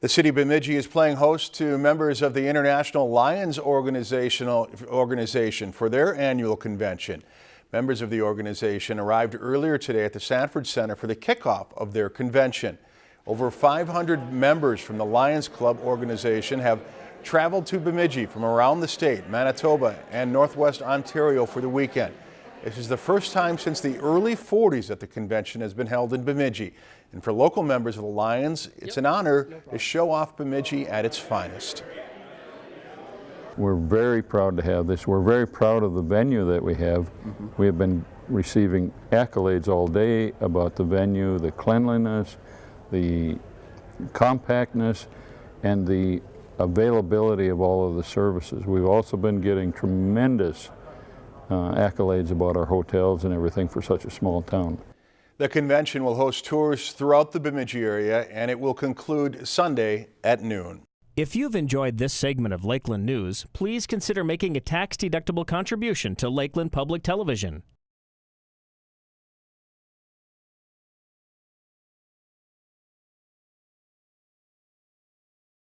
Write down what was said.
The city of Bemidji is playing host to members of the International Lions Organizational Organization for their annual convention. Members of the organization arrived earlier today at the Sanford Center for the kickoff of their convention. Over 500 members from the Lions Club organization have traveled to Bemidji from around the state, Manitoba and Northwest Ontario for the weekend. This is the first time since the early 40s that the convention has been held in Bemidji. And for local members of the Lions, it's an honor to show off Bemidji at its finest. We're very proud to have this. We're very proud of the venue that we have. Mm -hmm. We have been receiving accolades all day about the venue, the cleanliness, the compactness, and the availability of all of the services. We've also been getting tremendous uh, accolades about our hotels and everything for such a small town. The convention will host tours throughout the Bemidji area and it will conclude Sunday at noon. If you've enjoyed this segment of Lakeland News, please consider making a tax-deductible contribution to Lakeland Public Television.